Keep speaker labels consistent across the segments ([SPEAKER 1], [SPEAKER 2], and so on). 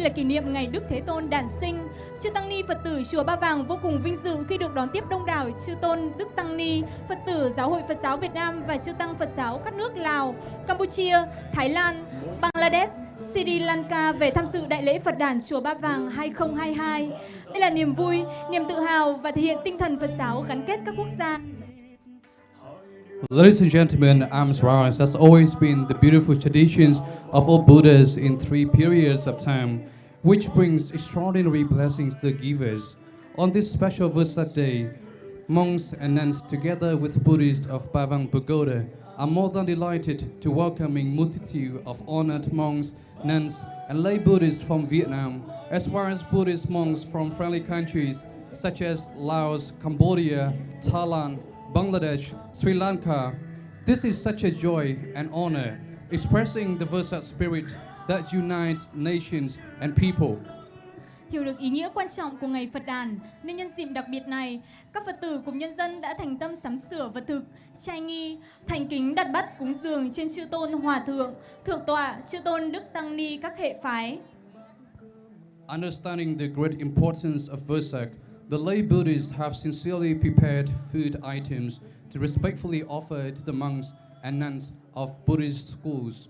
[SPEAKER 1] nay là kỷ niệm ngày Đức Thế Tôn đản sinh. Chư Tăng Ni Phật tử Chùa Ba Vàng vô cùng vinh dự khi được đón tiếp đông đảo Chư Tôn Đức Tăng Ni, Phật tử Giáo hội Phật giáo Việt Nam và Chư Tăng Phật giáo các nước Lào, Campuchia, Thái Lan, Bangladesh, Sri Lanka về tham dự Đại lễ Phật đản Chùa Ba Vàng 2022. Đây là niềm vui, niềm tự hào và thể hiện tinh thần Phật giáo gắn kết các quốc gia.
[SPEAKER 2] Ladies and gentlemen, arms rise has always been the beautiful traditions of all Buddhas in three periods of time, which brings extraordinary blessings to the givers. On this special Vesak day, monks and nuns, together with Buddhists of Bavang Pagoda, are more than delighted to welcoming multitude of honored monks, nuns, and lay Buddhists from Vietnam, as well as Buddhist monks from friendly countries such as Laos, Cambodia, Thailand, Bangladesh, Sri Lanka. This is such a joy and honor, expressing the Versat spirit that unites nations and people.
[SPEAKER 1] Hiểu được ý nghĩa quan trọng của ngày Phật đàn, nên nhân dịp đặc biệt này, các Phật tử cùng nhân dân đã thành tâm sắm sửa vật thực, trai nghi, thành kính đặt bắt cúng dường trên chư tôn hòa thượng, thượng tọa, chư tôn đức tăng ni các hệ phái.
[SPEAKER 2] Understanding the great importance of Vesak, the lay Buddhists have sincerely prepared food items to respectfully offer to the monks and nuns of Buddhist schools.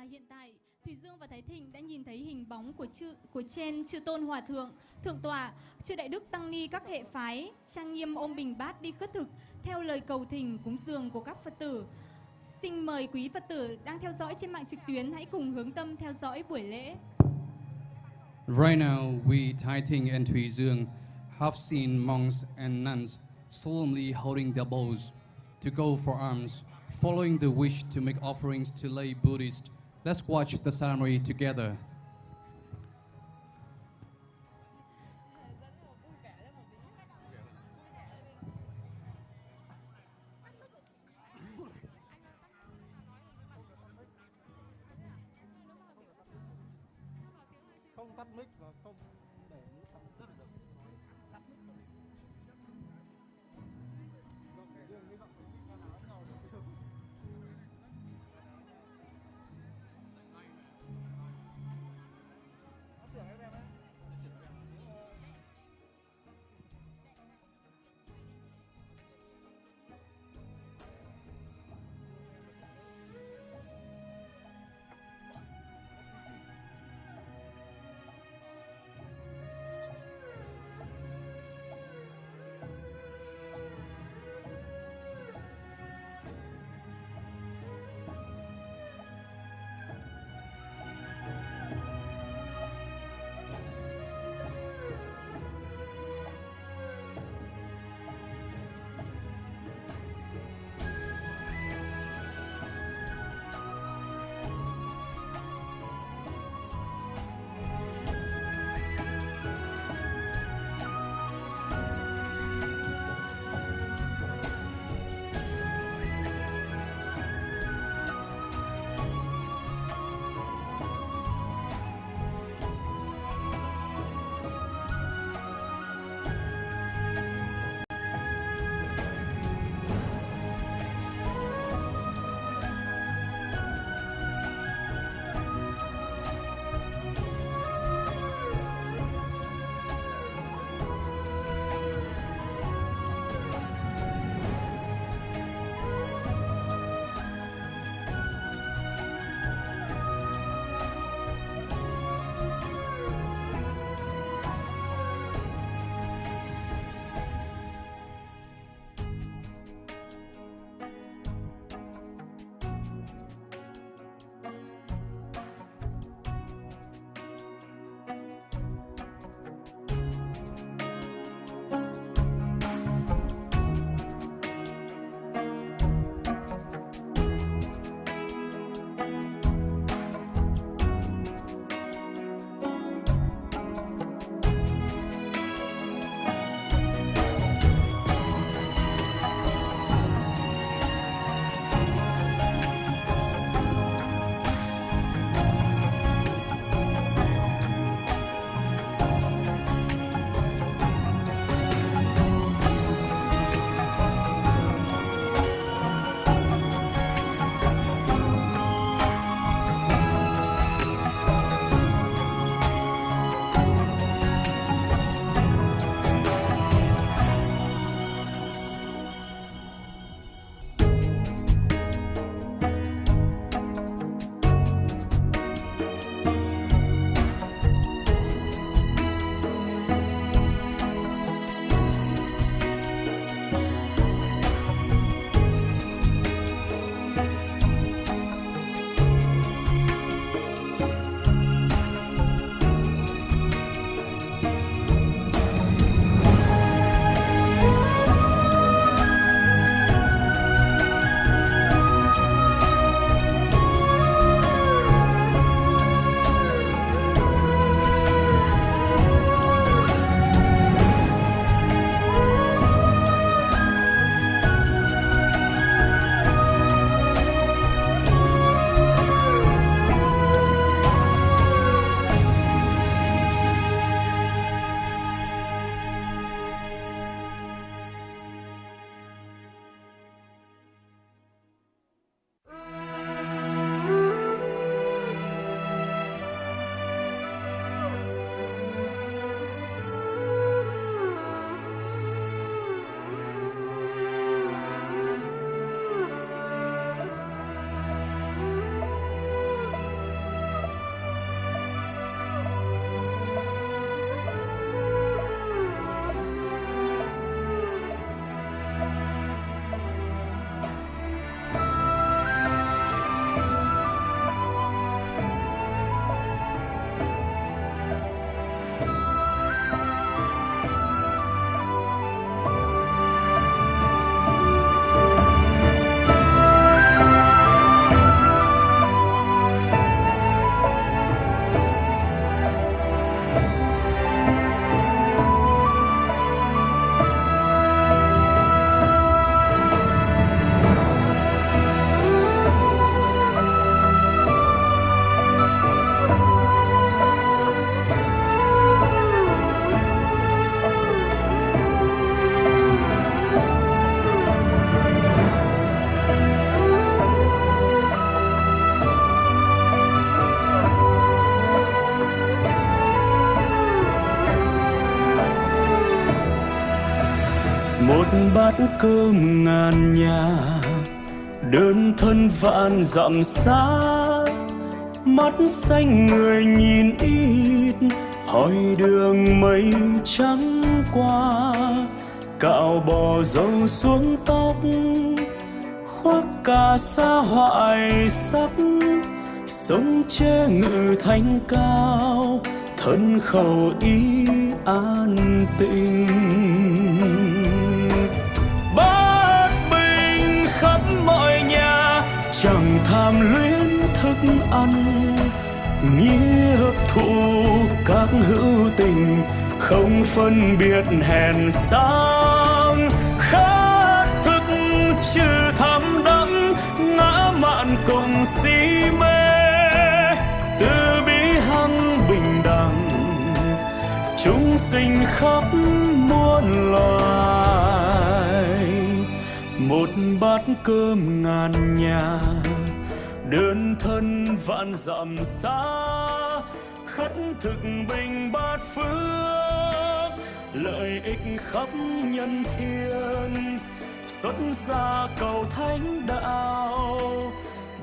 [SPEAKER 1] Và hiện tại, Thủy Dương và Thái Thịnh đã nhìn thấy hình bóng của chư của trên chư tôn hòa thượng, thượng tọa, chư đại đức tăng ni các hệ phái, trang nghiêm ôm bình bát đi khất thực theo lời cầu thỉnh cúng dường của các Phật tử. Xin mời quý Phật tử đang theo dõi trên mạng trực tuyến hãy cùng hướng tâm theo dõi buổi lễ.
[SPEAKER 2] Right now, we, Thái Thịnh and Thủy Dương, have seen monks and nuns solemnly holding their bows to go for alms, following the wish to make offerings to lay Buddhists. Let's watch the ceremony together.
[SPEAKER 3] Cơm ngàn nhà, đơn thân vạn dặm xa. Mắt xanh người nhìn ít, hỏi đường mây trắng qua. Cạo bò dâu xuống tóc, khoác cả xa hoại sắc. Sống che ngự thanh cao, thân khẩu ý an tịnh. Ăn. Nghĩa thụ các hữu tình không phân biệt hèn sang. Khát thức trừ tham đắm ngã mạn cùng si mê. Từ bi hăng bình đẳng, chúng sinh khắp muôn loài. Một bát cơm ngàn nhà đơn thân vạn dặm xa, khất thực bình bát phước, lợi ích khắp nhân thiên. Xuất gia cầu thánh đạo,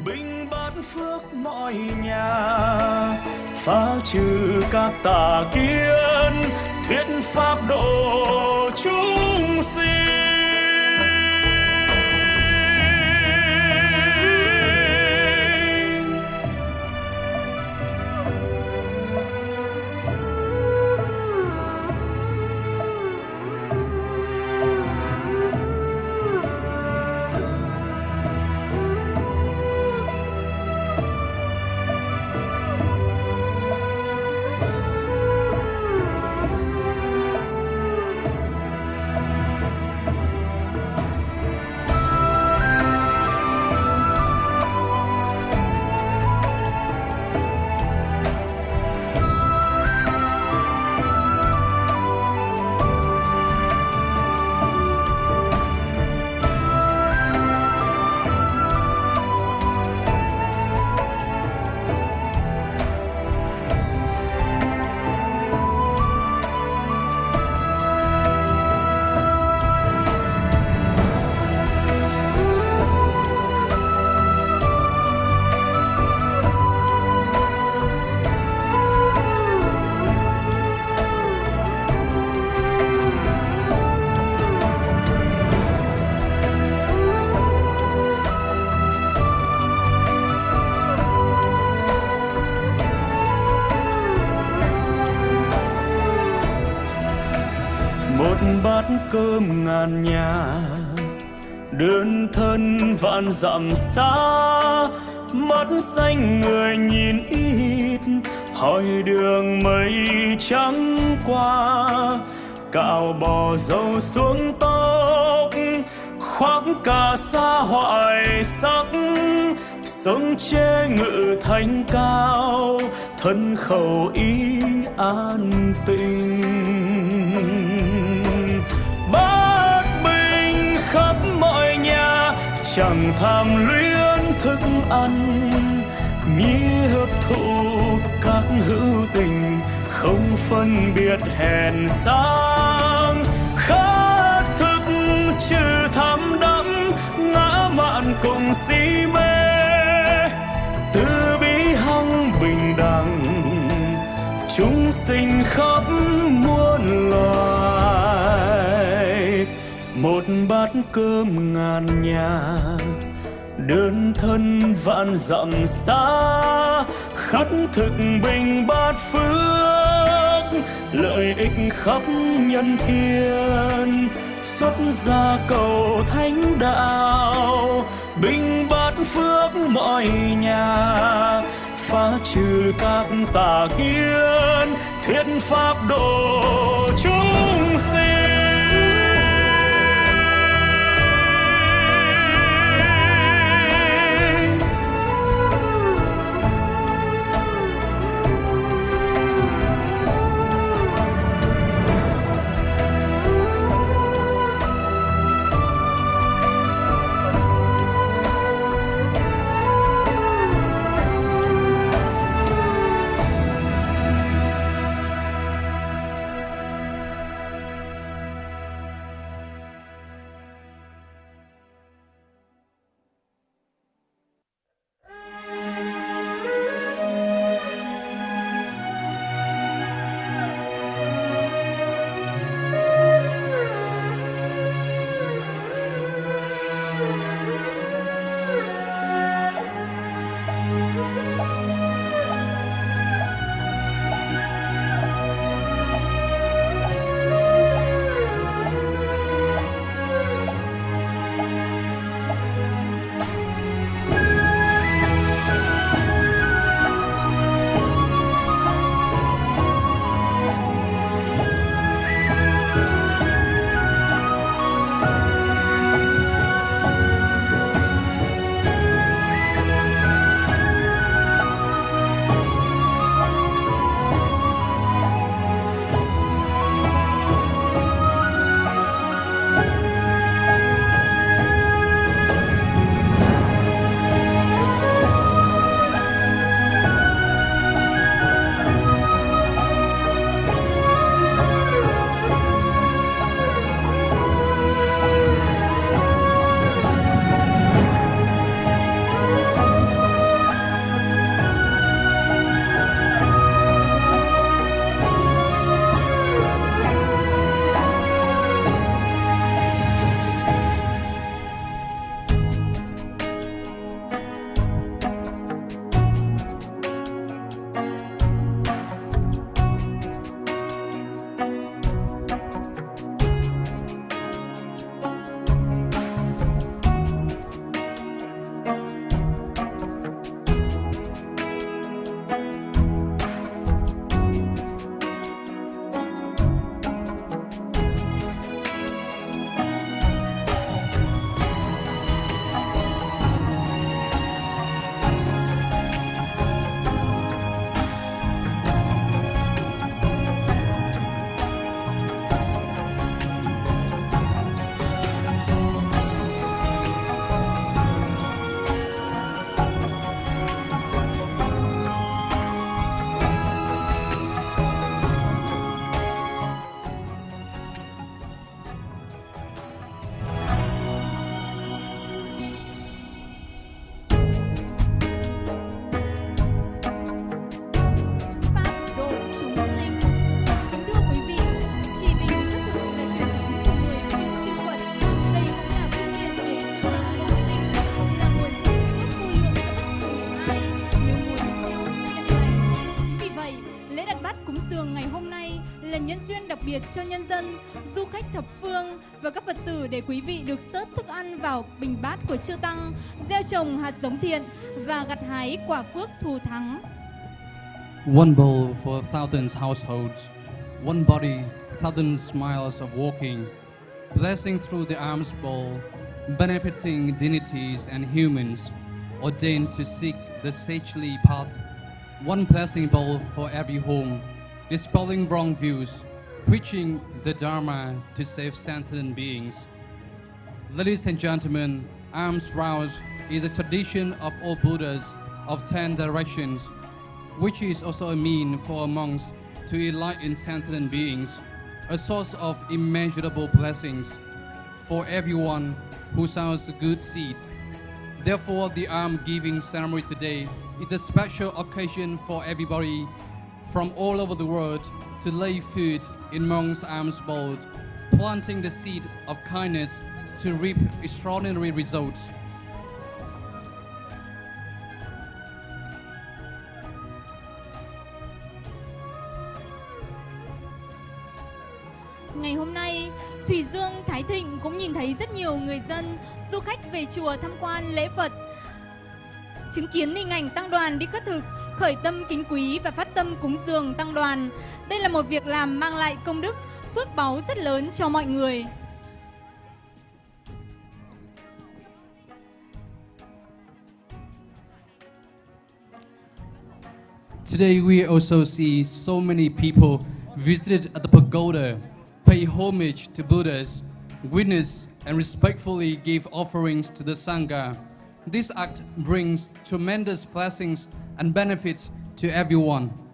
[SPEAKER 3] bình bát phước mọi nhà. Phá trừ các tà kiến, thuyết pháp độ chúng sinh. Cơm ngàn nhà. Đơn thân vạn dặm xa, mắt xanh người nhìn ít, hỏi đường mây trắng qua. Cạo bò dâu xuống tóc, khoác cả xa hoại sắc. Sống che ngự thành cao, thân khẩu ý an tình chẳng tham luyến thức ăn nghĩa hấp thụ các hữu tình, không phân biệt hèn sang. Khát thức trừ tham đắm, ngã mạn cùng si mê bát cơm ngàn nhà. Đơn thân vạn dặm xa, khắc thực bình bát phước. Lợi ích khắp nhân thiên, xuất gia cầu thánh đạo. Bình bát phước mọi nhà, phá trừ các tà kiến, thuyết pháp độ biệt cho nhân
[SPEAKER 1] dân, du khách thập phương và các Phật tử để quý vị được sớt thức ăn vào bình bát của chư Tăng, gieo trồng hạt giống thiện và gặt hái quả phước thù thắng.
[SPEAKER 2] One bowl for thousands households, one body, thousands miles of walking, blessing through the arms bowl, benefiting dignities and humans, ordained to seek the sagely path. One blessing bowl for every home, dispelling wrong views, preaching the Dharma to save sentient beings. Ladies and gentlemen, arms rouse is a tradition of all Buddhas of ten directions, which is also a mean for monks to enlighten sentient beings, a source of immeasurable blessings for everyone who sows a good seed. Therefore, the alms giving ceremony today is a special occasion for everybody from all over the world to lay food in monks' arms bold, planting the seed of kindness to reap extraordinary results.
[SPEAKER 1] Ngày hôm nay, Thủy Dương Thái Thịnh cũng nhìn thấy rất nhiều người dân, du khách về chùa tham quan lễ Phật. Chứng kiến hình ảnh tăng đoàn đi cất thực, khởi tâm kính quý và phát tâm cúng dường tăng đoàn. Đây là một việc làm mang lại công đức, phước báu rất lớn cho mọi người.
[SPEAKER 2] Today we also see so many people visited at the pagoda, pay homage to Buddhas, witness and respectfully give offerings to the Sangha. This act brings tremendous blessings and benefits to everyone.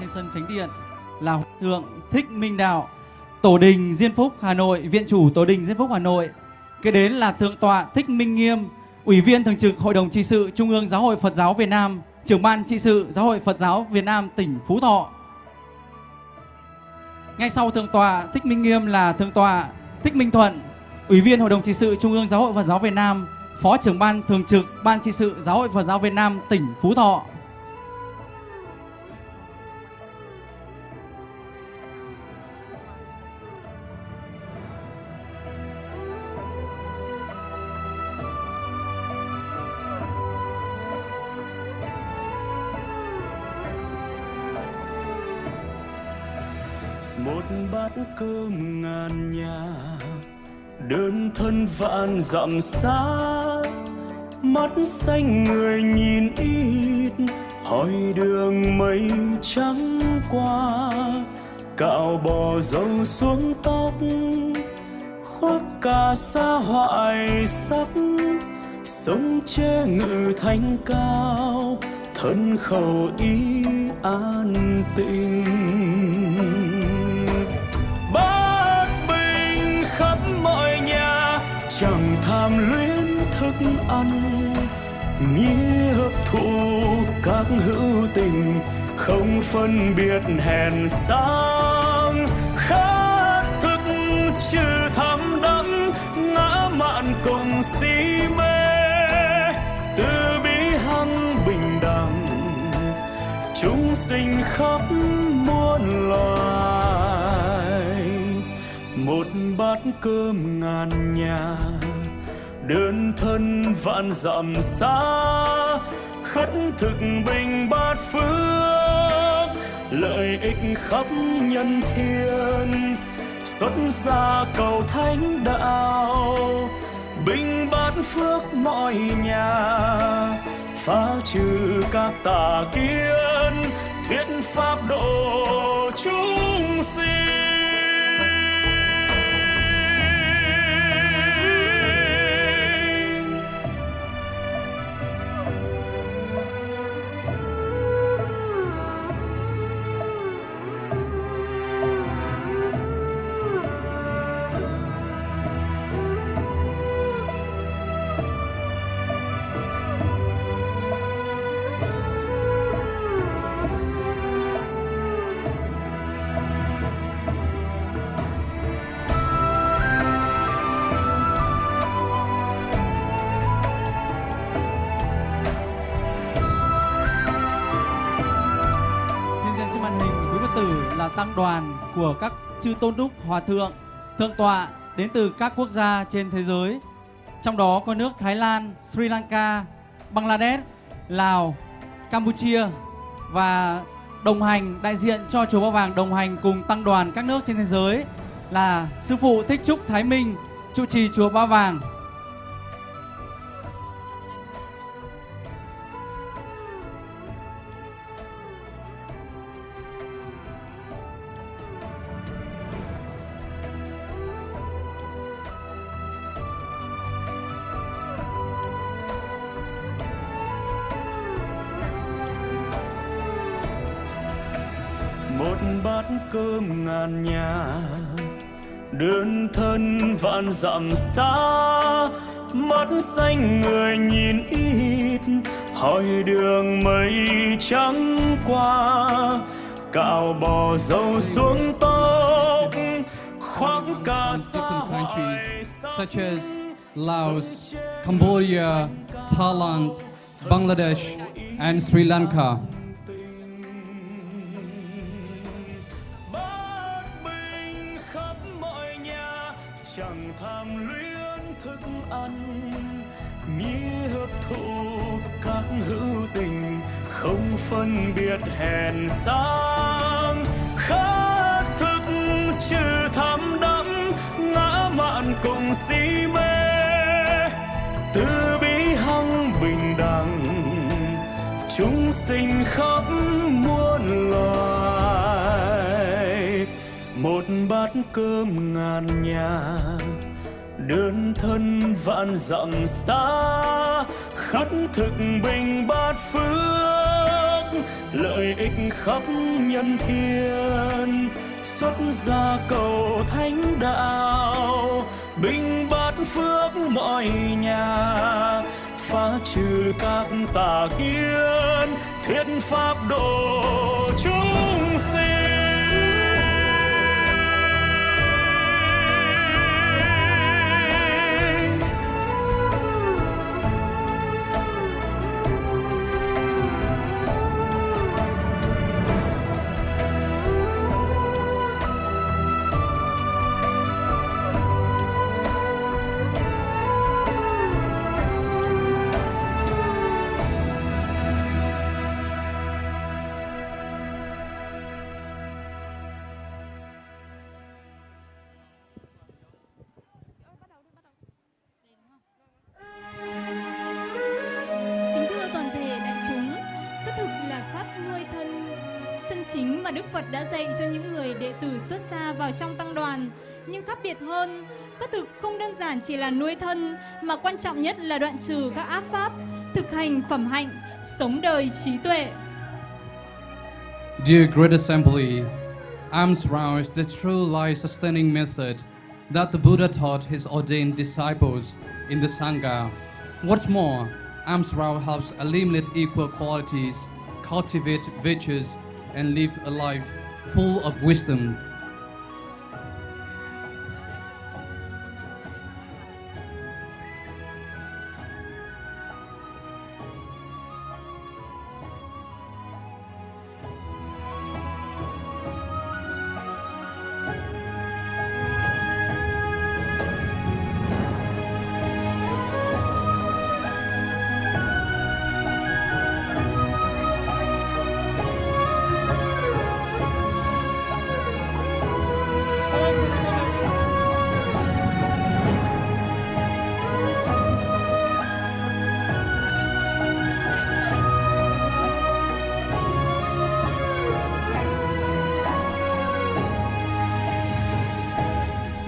[SPEAKER 4] Trên sân Chánh Điện là Hòa Thượng Thích Minh Đạo, Tổ đình Diên Phúc Hà Nội, Viện chủ Tổ đình Diên Phúc Hà Nội. Kế đến là Thượng tọa Thích Minh Nghiêm, Ủy viên Thường trực Hội đồng trị sự Trung ương Giáo hội Phật giáo Việt Nam, Trưởng ban trị sự Giáo hội Phật giáo Việt Nam tỉnh Phú Thọ. Ngay sau Thượng tọa Thích Minh Nghiêm là Thượng tọa Thích Minh Thuận, Ủy viên Hội đồng trị sự Trung ương Giáo hội Phật giáo Việt Nam, Phó trưởng ban thường trực Ban trị sự Giáo hội Phật giáo Việt Nam tỉnh Phú Thọ.
[SPEAKER 3] Gian nhà. Đơn thân vạn dặm xa, mắt xanh người nhìn ít, hỏi đường mây trắng qua. Cạo bò dâu xuống tóc, khoác cả xa hoại sắc. Sống che ngự thanh cao, thân khẩu ý an tình ăn. Nghĩa hấp thụ các hữu tình, không phân biệt hèn sang. Khát thức trừ tham đắm ngã mạn cùng si mê. Từ bi hăng bình đẳng, chúng sinh khắp muôn loài. Một bát cơm ngàn nhà đơn thân vạn dặm xa, khất thực bình bát phước, lợi ích khắp nhân thiên. Xuất gia cầu thánh đạo, bình bát phước mọi nhà. Phá trừ các tà kiến, thuyết pháp độ chúng sinh.
[SPEAKER 4] Đoàn của các chư tôn đức hòa thượng, thượng tọa đến từ các quốc gia trên thế giới. Trong đó có nước Thái Lan, Sri Lanka, Bangladesh, Lào, Campuchia và đồng hành đại diện cho chùa Ba Vàng đồng hành cùng tăng đoàn các nước trên thế giới là sư phụ Thích Trúc Thái Minh, trụ trì chùa Ba Vàng.
[SPEAKER 3] Đơn thân vạn dặm xa mắt xanh người nhìn ít hỏi đường mây trắng qua cạo bò dâu xuống tóc khoác cả xa hoài
[SPEAKER 2] such as Laos, Cambodia, Thailand, Bangladesh, and Sri Lanka.
[SPEAKER 3] Ăn. Nghĩa hấp thụ các hữu tình không phân biệt hèn sang. Khát thức trừ tham đắm ngã mạn cùng si mê. Từ bi hăng bình đẳng, chúng sinh khắp muôn loài. Một bát cơm ngàn nhà đơn thân vạn dặm xa khất thực bình bát phước, lợi ích khắp nhân thiên. Xuất gia cầu thánh đạo, bình bát phước mọi nhà. Phá trừ các tà kiến, thuyết pháp độ chúng
[SPEAKER 1] trong. Nhưng khác biệt hơn, khất thực không đơn giản chỉ là nuôi thân, mà quan trọng nhất là đoạn trừ các ác pháp, thực hành phẩm hạnh, sống đời trí tuệ.
[SPEAKER 2] Dear Great Assembly, Alms Round is the true life-sustaining method that the Buddha taught his ordained disciples in the Sangha. What's more, Alms Round helps eliminate equal qualities, cultivate virtues, and live a life full of wisdom.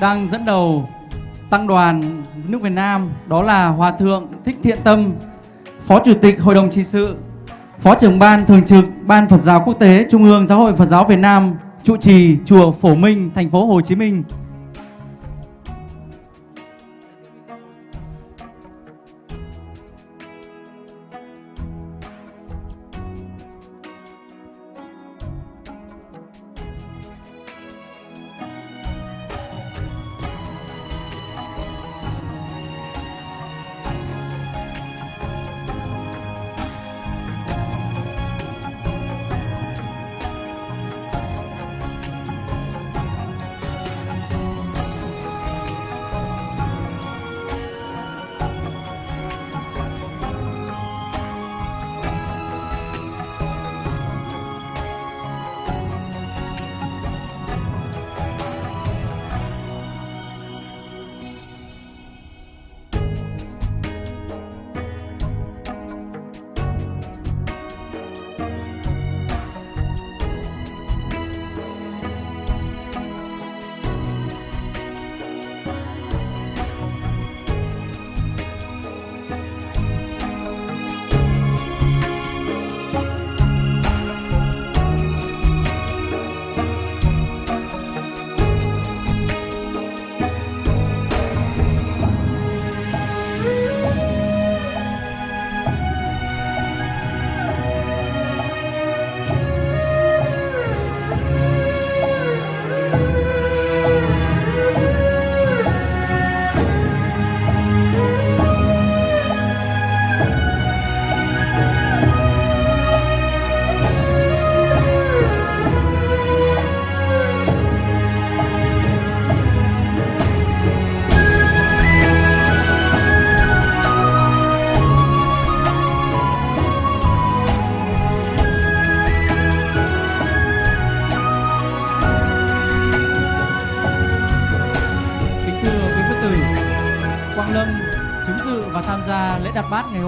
[SPEAKER 4] Đang dẫn đầu tăng đoàn nước Việt Nam đó là Hòa thượng Thích Thiện Tâm, Phó Chủ tịch Hội đồng trị sự, Phó trưởng ban thường trực Ban Phật giáo Quốc tế Trung ương Giáo hội Phật giáo Việt Nam, trụ trì chùa Phổ Minh, thành phố Hồ Chí Minh.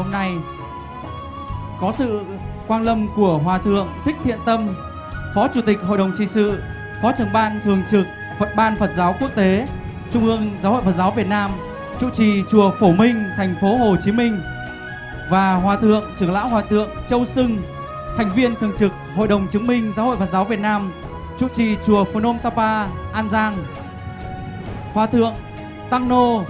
[SPEAKER 4] Hôm nay. Có sự quang lâm của Hòa Thượng Thích Thiện Tâm, Phó Chủ tịch Hội đồng trị sự, Phó trưởng ban thường trực Phật ban Phật giáo Quốc tế, Trung ương Giáo hội Phật giáo Việt Nam, trụ trì chùa Phổ Minh, thành phố Hồ Chí Minh và Hòa Thượng trưởng lão Hòa Thượng Châu Sưng, thành viên thường trực Hội đồng chứng minh Giáo hội Phật giáo Việt Nam, trụ trì chùa Phnom Tapa, An Giang. Hòa thượng Tăng Nô,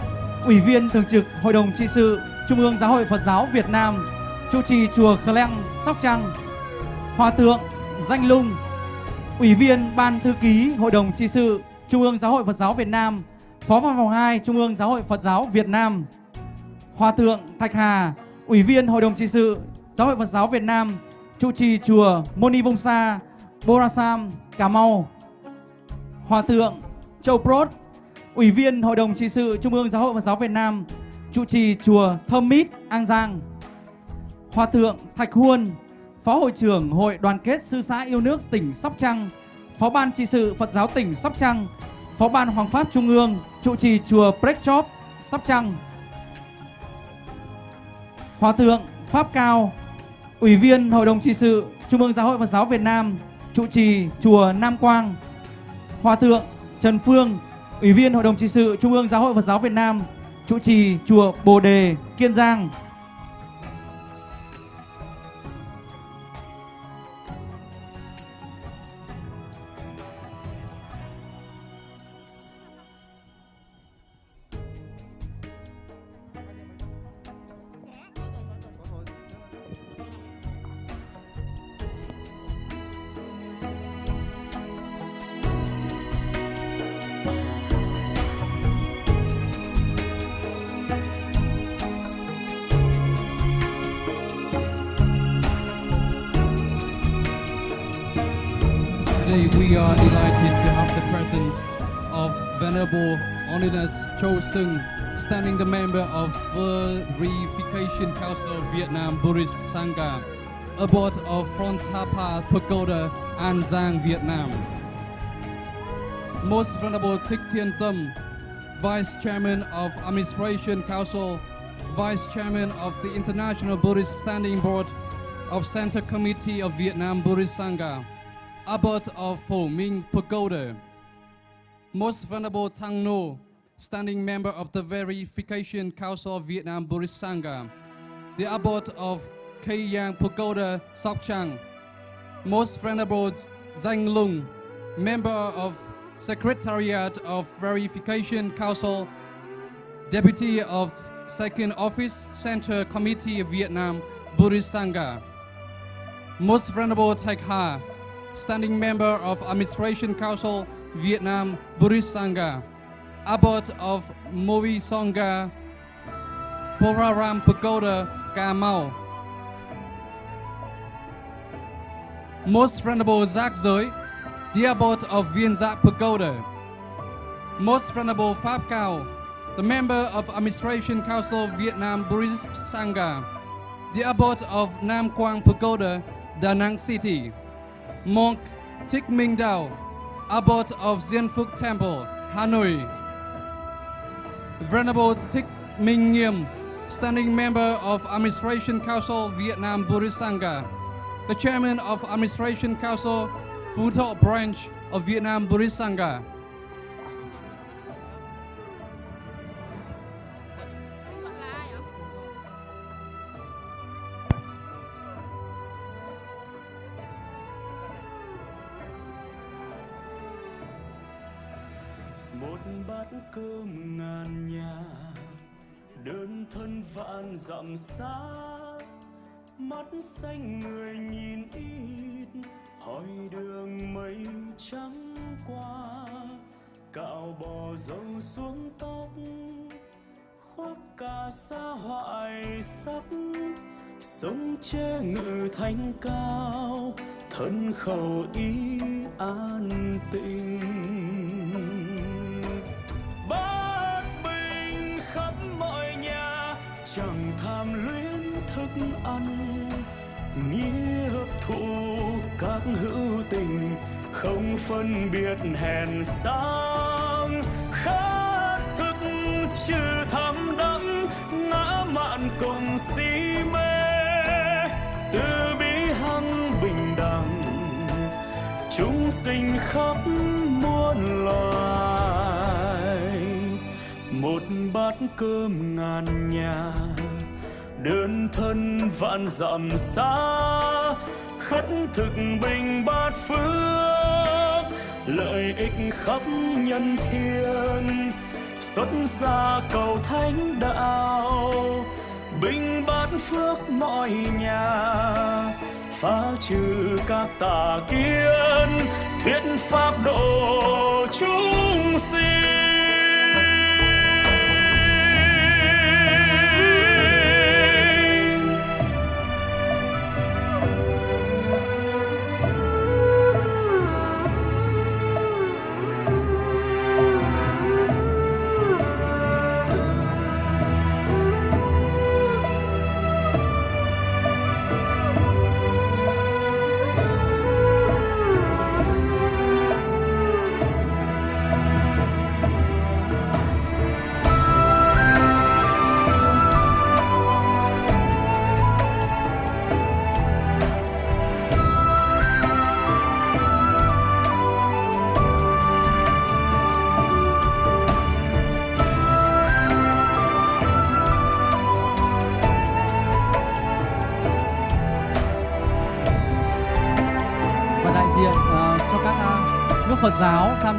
[SPEAKER 4] Ủy viên thường trực Hội đồng trị sự Trung ương Giáo hội Phật giáo Việt Nam, trụ trì chùa Khleng, Sóc Trăng. Hòa thượng Danh Lung, Ủy viên Ban thư ký Hội đồng trị sự Trung ương Giáo hội Phật giáo Việt Nam, Phó văn phòng 2 Trung ương Giáo hội Phật giáo Việt Nam. Hòa thượng Thạch Hà, Ủy viên Hội đồng trị sự Giáo hội Phật giáo Việt Nam, trụ trì chùa Moni Vông Sa, Borasam, Cà Mau. Hòa thượng Châu Prot, Ủy viên Hội đồng trị sự Trung ương Giáo hội Phật giáo Việt Nam, trụ trì chùa Thơm Mít, An Giang. Hòa thượng Thạch Huân, Phó hội trưởng Hội đoàn kết sư xã yêu nước tỉnh Sóc Trăng, Phó ban trị sự Phật giáo tỉnh Sóc Trăng, Phó ban Hoàng pháp Trung ương, trụ trì chùa Prechop, Sóc Trăng. Hòa thượng Pháp Cao, Ủy viên Hội đồng trị sự Trung ương Giáo hội Phật giáo Việt Nam, trụ trì chùa Nam Quang, Hòa thượng Trần Phương, Ủy viên Hội đồng trị sự Trung ương Giáo hội Phật giáo Việt Nam, trụ trì chùa Bồ Đề, Kiên Giang.
[SPEAKER 2] Standing the member of Verification Council of Vietnam Buddhist Sangha, abbot of Front Thapa Pagoda, An Giang, Vietnam. Most Venerable Thích Thiên Tâm, Vice Chairman of Administration Council, Vice Chairman of the International Buddhist Standing Board of Center Committee of Vietnam Buddhist Sangha, Abbot of Phổ Minh Pagoda, Most Venerable Thang No, standing member of the Verification Council of Vietnam Buddhist Sangha, the Abbot of Cây Yang Pagoda, Sóc Most Venerable Zhang Lung, member of Secretariat of Verification Council, Deputy of Second Office, Center Committee of Vietnam Buddhist Sangha, Most Venerable Thạch Ha, standing member of Administration Council, Vietnam Buddhist Sangha, Abbot of Movi Sangha, Poraram Pagoda, Camau. Most Venerable Giác Giới, the Abbot of Viên Giác Pagoda. Most Venerable Pháp Cao, the member of Administration Council of Vietnam Buddhist Sangha, the Abbot of Nam Quang Pagoda, Da Nang City. Monk Thích Minh Dao, Abbot of Diên Phúc Temple, Hanoi. Venerable Thích Minh Nghiêm, standing member of Administration Council Vietnam Buddhist Sangha, the chairman of Administration Council Phú Thọ branch of Vietnam Buddhist Sangha.
[SPEAKER 3] Vạn dặm xa, mắt xanh người nhìn ít, hỏi đường mây trắng qua, cạo bò dâu xuống tóc, khoác cả sa hoại sắc, sống che ngự thanh cao, thân khẩu ý an tình ăn. Nghĩa thụ các hữu tình không phân biệt hèn sang. Khát thức chưa tham đắm ngã mạn cùng si mê. Từ bi hăng bình đẳng, chúng sinh khắp muôn loài. Một bát cơm ngàn nhà đơn thân vạn dặm xa, khất thực bình bát phước, lợi ích khắp nhân thiên. Xuất gia cầu thánh đạo, bình bát phước mọi nhà. Phá trừ các tà kiến, thuyết pháp độ chúng sinh.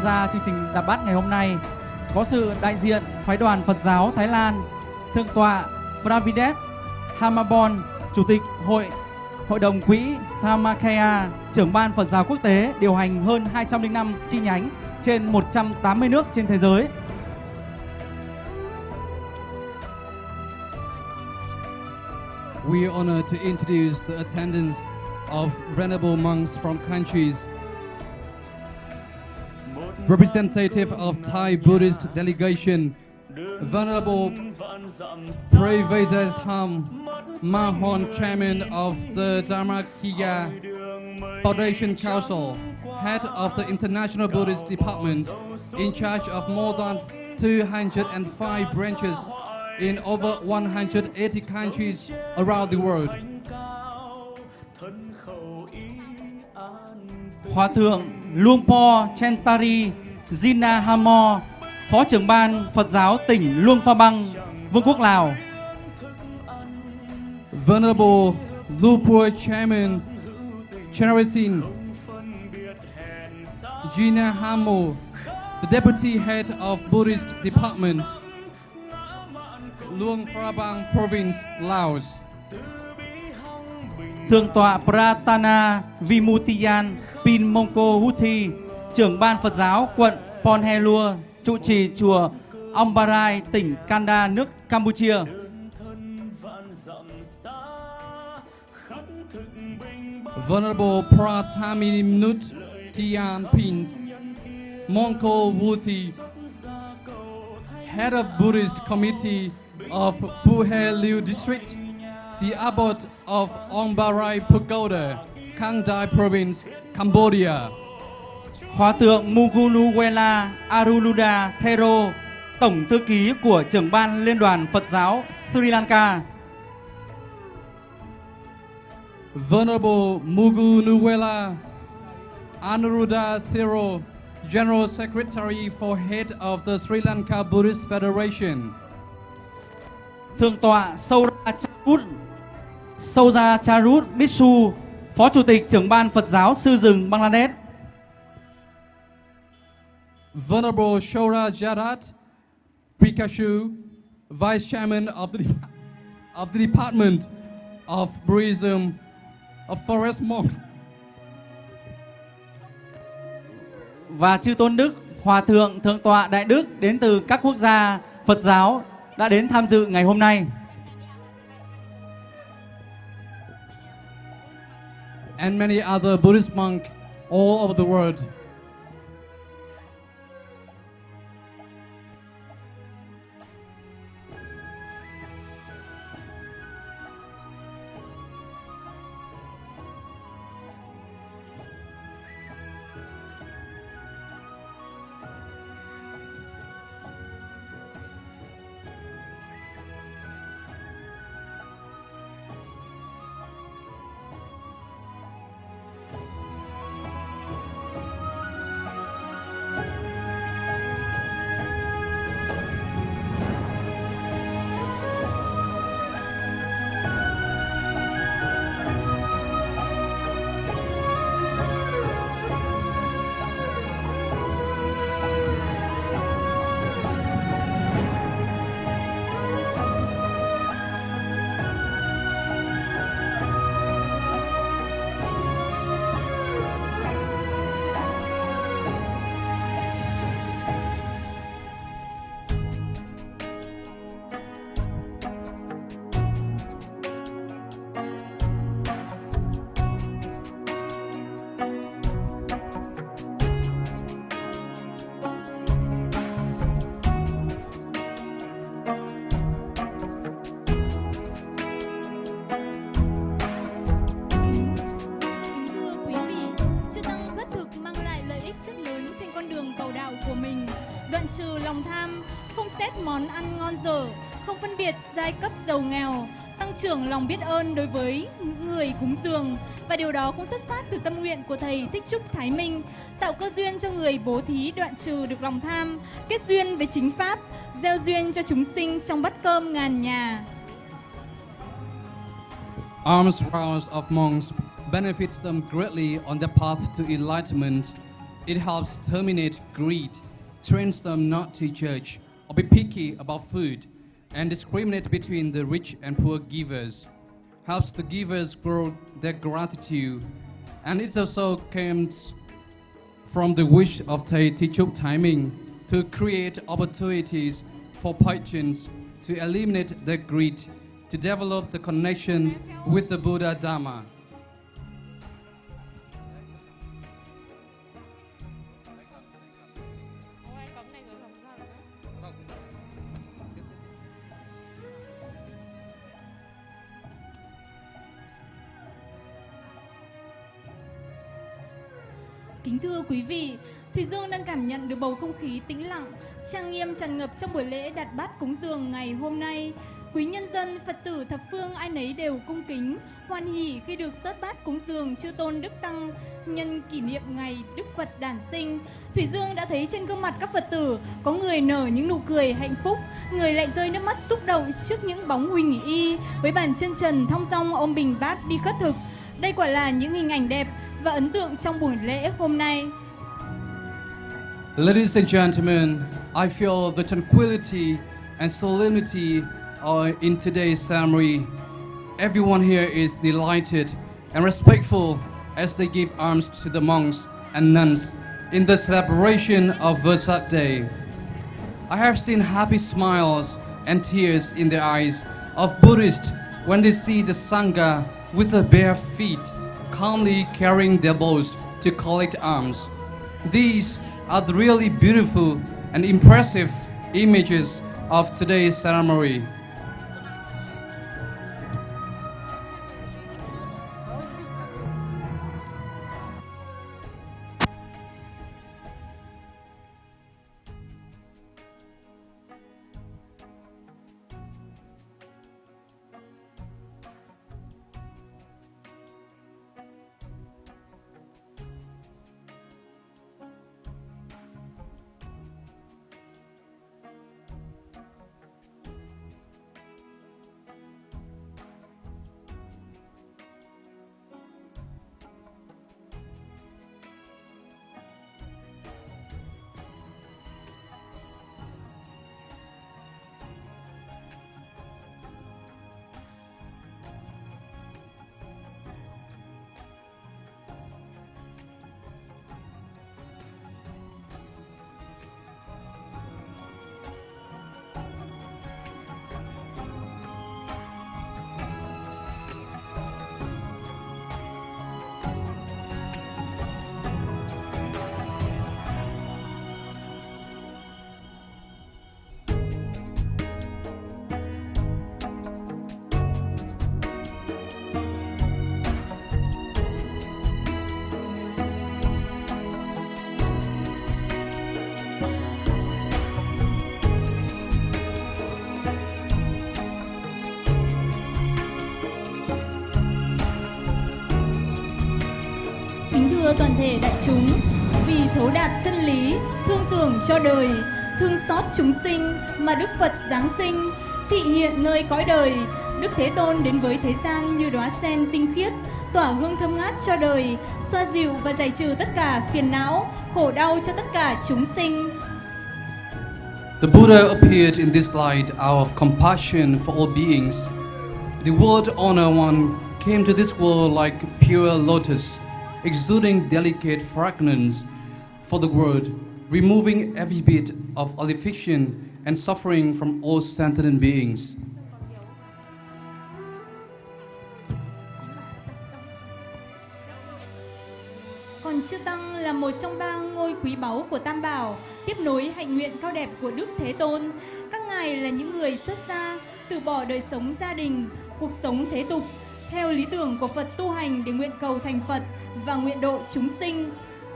[SPEAKER 4] Tham gia chương trình Đạp Bát ngày hôm nay có sự đại diện phái đoàn Phật giáo Thái Lan, Thượng tọa Pravidet Hamabon, Chủ tịch Hội Hội đồng Quỹ Thamakaya, trưởng ban Phật giáo quốc tế điều hành hơn 205 chi nhánh trên 180 nước trên thế giới.
[SPEAKER 2] We are honored to introduce the attendance of venerable monks from countries representative of Thai Buddhist delegation, Venerable Prevedas Ham Mahon, chairman of the Dharmakaya Foundation Council, head of the International Buddhist Department, in charge of more than 205 branches in over 180 countries around the world.
[SPEAKER 4] Hòa thượng Luangpo Chentari Jinahamo, Phó trưởng ban Phật giáo tỉnh Luang Prabang, Vương quốc Lào.
[SPEAKER 2] Venerable Lupur Chairman Charitin Gina Hamo, the Deputy Head of Buddhist Department, Luang Prabang Province, Laos.
[SPEAKER 4] Thượng tọa Pratana Vimutiyan Pin Mongko Huthi, trưởng ban Phật giáo quận Ponhelua, trụ trì chùa Ombarai, tỉnh Kanda, nước Campuchia.
[SPEAKER 2] Venerable Prataminut Tian Pin Mongko Wuti, Head of Buddhist Committee of Puhe Liu District, the Abbot of Ombarai Pagoda, Kangdai Province, Cambodia.
[SPEAKER 4] Hòa thượng Mugunuwela Aruluda Thero, Tổng thư ký của trưởng ban Liên đoàn Phật giáo Sri Lanka.
[SPEAKER 2] Venerable Mugunuwela Anuruddha Thero, General Secretary for Head of the Sri Lanka Buddhist Federation.
[SPEAKER 4] Thượng tọa Sauracharut Sauracharut Bissu, Phó Chủ tịch trưởng ban Phật giáo Sư rừng Bangladesh.
[SPEAKER 2] Venerable Shora Jarat Prikashu, Vice Chairman of the, of the Department of Buddhism of Forest Monk.
[SPEAKER 4] Và chư tôn đức, hòa thượng, thượng tọa đại đức đến từ các quốc gia Phật giáo đã đến tham dự ngày hôm nay.
[SPEAKER 2] and many other Buddhist monks all over the world.
[SPEAKER 1] Trừ lòng tham, không xét món ăn ngon dở, không phân biệt giai cấp giàu nghèo, tăng trưởng lòng biết ơn đối với người cúng dường và điều đó cũng xuất phát từ tâm nguyện của thầy Thích Trúc Thái Minh, tạo cơ duyên cho người bố thí đoạn trừ được lòng tham, kết duyên với chính pháp, gieo duyên cho chúng sinh trong bát cơm ngàn nhà.
[SPEAKER 2] arms rounds of monks benefits them greatly on their path to enlightenment. It helps terminate greed, trains them not to judge or be picky about food, and discriminate between the rich and poor givers. Helps the givers grow their gratitude, and it also comes from the wish of Thầy Trúc Timing to create opportunities for patrons to eliminate their greed, to develop the connection with the Buddha Dharma.
[SPEAKER 1] Kính thưa quý vị, Thùy Dương đang cảm nhận được bầu không khí tĩnh lặng, trang nghiêm tràn ngập trong buổi lễ đặt bát cúng dường ngày hôm nay. Quý nhân dân, Phật tử thập phương ai nấy đều cung kính, hoan hỷ khi được sớt bát cúng dường chư tôn Đức Tăng nhân kỷ niệm ngày Đức Phật đản sinh. Thủy Dương đã thấy trên gương mặt các Phật tử có người nở những nụ cười hạnh phúc, người lại rơi nước mắt xúc động trước những bóng huỳnh y với bàn chân trần thong dong ôm bình bát đi khất thực. Đây quả là những hình ảnh đẹp và ấn tượng trong buổi lễ hôm nay.
[SPEAKER 2] Ladies and gentlemen, I feel the tranquility and solemnity in today's ceremony. Everyone here is delighted and respectful as they give alms to the monks and nuns in the celebration of Vesak Day. I have seen happy smiles and tears in the eyes of Buddhists when they see the Sangha with their bare feet calmly carrying their bows to collect arms. These are the really beautiful and impressive images of today's ceremony.
[SPEAKER 1] Thể đại chúng, vì thấu đạt chân lý, thương tưởng cho đời, thương xót chúng sinh mà Đức Phật giáng sinh, thị hiện nơi cõi đời, Đức Thế Tôn đến với thế gian như đóa sen tinh khiết, tỏa hương thơm ngát cho đời, xoa dịu và giải trừ tất cả phiền não, khổ đau cho tất cả chúng sinh.
[SPEAKER 2] The Buddha appeared in this light out of compassion for all beings. The world Honor One came to this world like pure lotus, exuding delicate fragrance for the world, removing every bit of affliction and suffering from all sentient beings.
[SPEAKER 1] Còn chư Tăng là một trong ba ngôi quý báu của Tam Bảo, tiếp nối hạnh nguyện cao đẹp của Đức Thế Tôn. Các ngài là những người xuất gia, từ bỏ đời sống gia đình, cuộc sống thế tục, theo lý tưởng của Phật tu hành để nguyện cầu thành Phật và nguyện độ chúng sinh.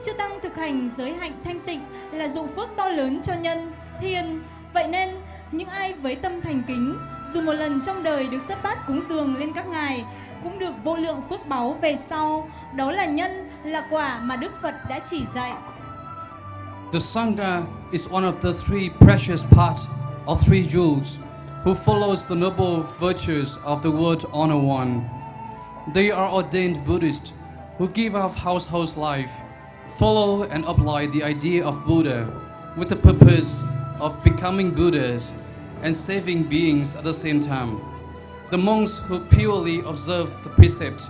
[SPEAKER 1] Chư Tăng thực hành giới hạnh thanh tịnh là dụng phước to lớn cho nhân, thiên. Vậy nên, những ai với tâm thành kính, dù một lần trong đời được sắp bát cúng dường lên các ngài, cũng được vô lượng phước báu về sau. Đó là nhân, là quả mà Đức Phật đã chỉ dạy.
[SPEAKER 2] The Sangha is one of the three precious parts or three jewels who follows the noble virtues of the word honor one. They are ordained Buddhists who give up household life, follow and apply the idea of Buddha with the purpose of becoming Buddhas and saving beings at the same time. The monks who purely observe the precepts,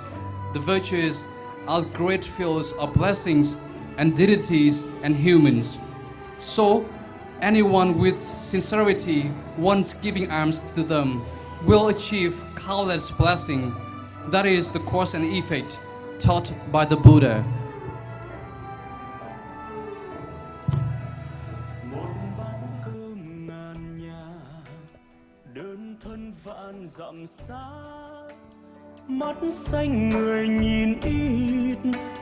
[SPEAKER 2] the virtues, are great fields of blessings and deities and humans. So, anyone with sincerity once giving alms to them will achieve countless blessing. That is the cause and effect taught by the Buddha.
[SPEAKER 3] dặm xa. Mắt xanh người nhìn ít,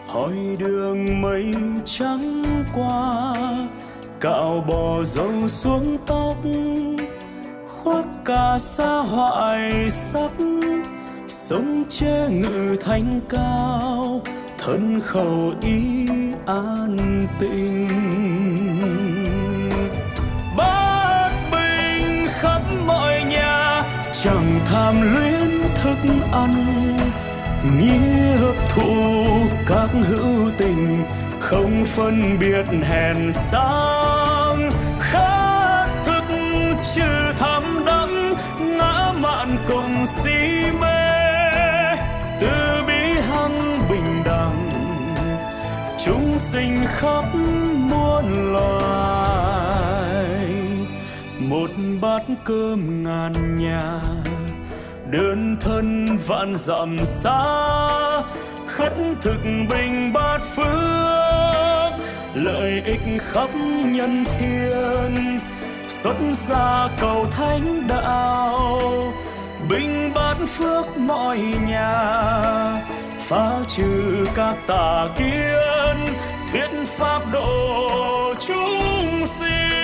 [SPEAKER 3] hỏi đường mây trắng qua. Cạo bò dâu xuống tóc, khoác cả xa hoại sắc sông che ngự thanh cao, thân khẩu ý an tịnh. Bát bình khắp mọi nhà, chẳng tham luyến thức ăn. Nghĩa thù thụ các hữu tình, không phân biệt hèn sang. Khát thức chưa tham đắm ngã mạn cùng si mê. Sinh khắp muôn loài. Một bát cơm ngàn nhà, đơn thân vạn dặm xa. Khất thực bình bát phước, lợi ích khắp nhân thiên. Xuất gia cầu thánh đạo, bình bát phước mọi nhà. Phá trừ các tà kiến thuyết pháp độ chúng sinh.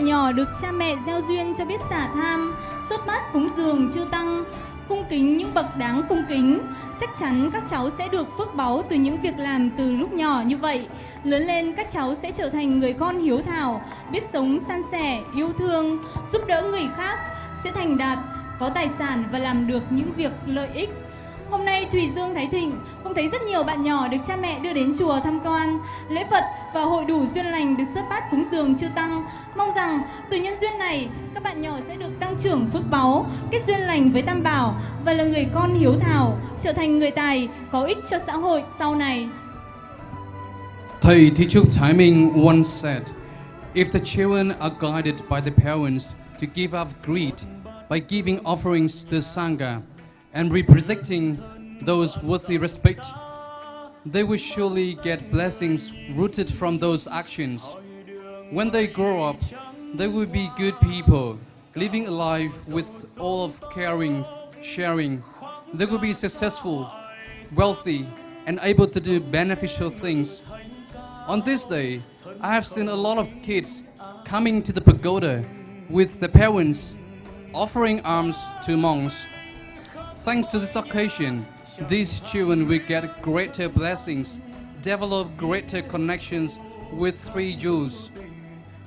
[SPEAKER 1] Trẻ nhỏ được cha mẹ gieo duyên cho biết xả tham. Sớt bát cúng dường chưa tăng Cung kính những bậc đáng cung kính. Chắc chắn các cháu sẽ được phước báu từ những việc làm từ lúc nhỏ như vậy. Lớn lên các cháu sẽ trở thành người con hiếu thảo Biết sống san sẻ, yêu thương, giúp đỡ người khác Sẽ thành đạt, có tài sản và làm được những việc lợi ích. Hôm nay Thùy Dương Thái Thịnh cũng thấy rất nhiều bạn nhỏ được cha mẹ đưa đến chùa tham quan, lễ Phật và hội đủ duyên lành được xuất bát cúng dường chư tăng. Mong rằng từ nhân duyên này, các bạn nhỏ sẽ được tăng trưởng phước báu, kết duyên lành với Tam Bảo và là người con hiếu thảo, trở thành người tài có ích cho xã hội sau này.
[SPEAKER 2] Thầy Thi Trúc Thái Minh once said, If the children are guided by the parents to give up greed by giving offerings to the Sangha and representing those worthy respect, they will surely get blessings rooted from those actions. When they grow up, they will be good people, living a life with all of caring, sharing. They will be successful, wealthy, and able to do beneficial things. On this day, I have seen a lot of kids coming to the pagoda with their parents offering alms to monks. Thanks to this occasion, these children will get greater blessings, develop greater connections with three Jews,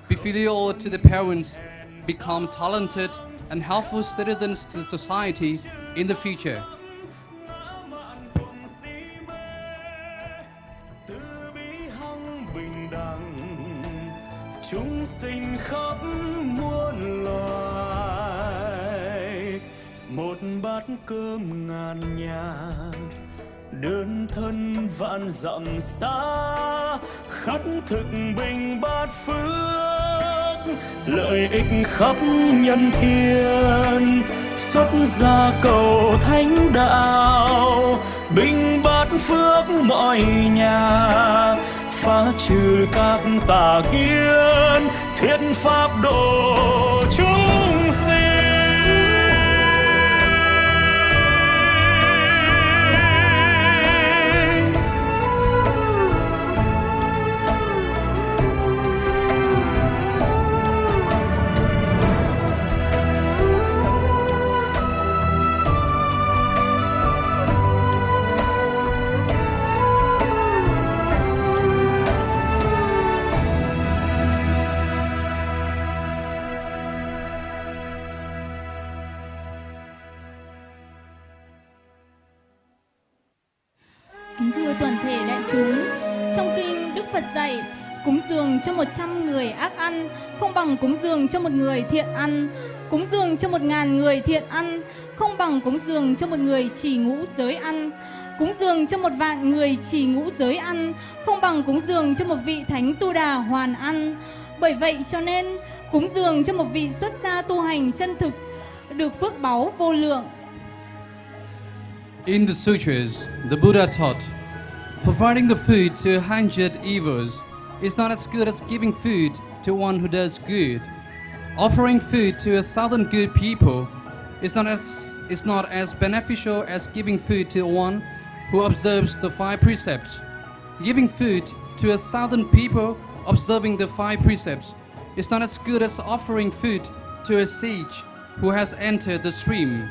[SPEAKER 2] be filial to the parents, become talented and helpful citizens to society in the future.
[SPEAKER 3] Đơn thân vạn dặm xa, khắc thực bình bát phước, lợi ích khắp nhân thiên. Xuất gia cầu thánh đạo, bình bát phước mọi nhà. Phá trừ các tà kiến, thuyết pháp độ
[SPEAKER 1] một trăm 100 người ác ăn không bằng cúng dường cho một người thiện ăn. Cúng dường cho một ngàn người thiện ăn không bằng cúng dường cho một người chỉ ngũ giới ăn. Cúng dường cho một vạn người chỉ ngũ giới ăn không bằng cúng dường cho một vị thánh tu đà hoàn ăn. Bởi vậy cho nên cúng dường cho một vị xuất gia tu hành chân thực được phước báu vô lượng.
[SPEAKER 2] In the sutras, the Buddha taught, providing the food to a hundred evils is not as good as giving food to one who does good. Offering food to a thousand good people is not as is not as beneficial as giving food to one who observes the five precepts. Giving food to a thousand people observing the five precepts is not as good as offering food to a sage who has entered the stream.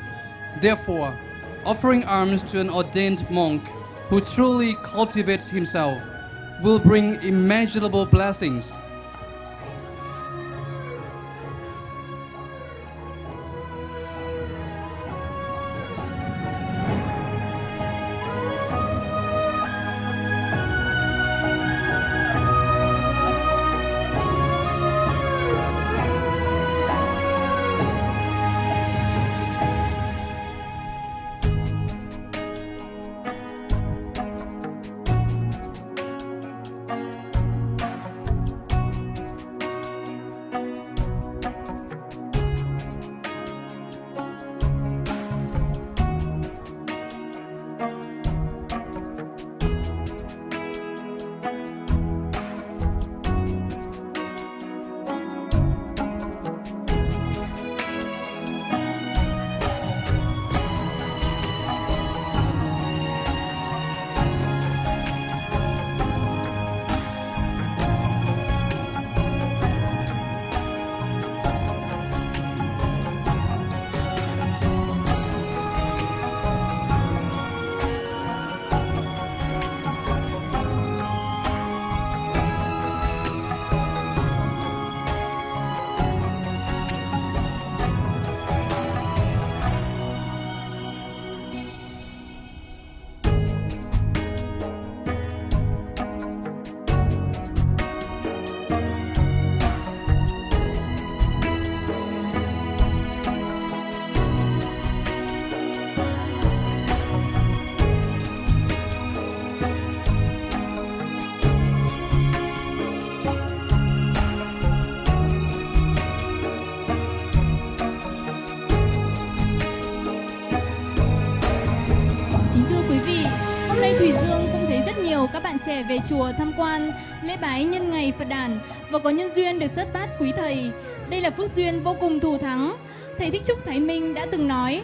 [SPEAKER 2] Therefore, offering alms to an ordained monk who truly cultivates himself will bring immeasurable blessings.
[SPEAKER 1] Về chùa tham quan lễ bái nhân ngày Phật đản và có nhân duyên được xuất bát quý thầy. Đây là phước duyên vô cùng thù thắng. Thầy Thích Trúc Thái Minh đã từng nói,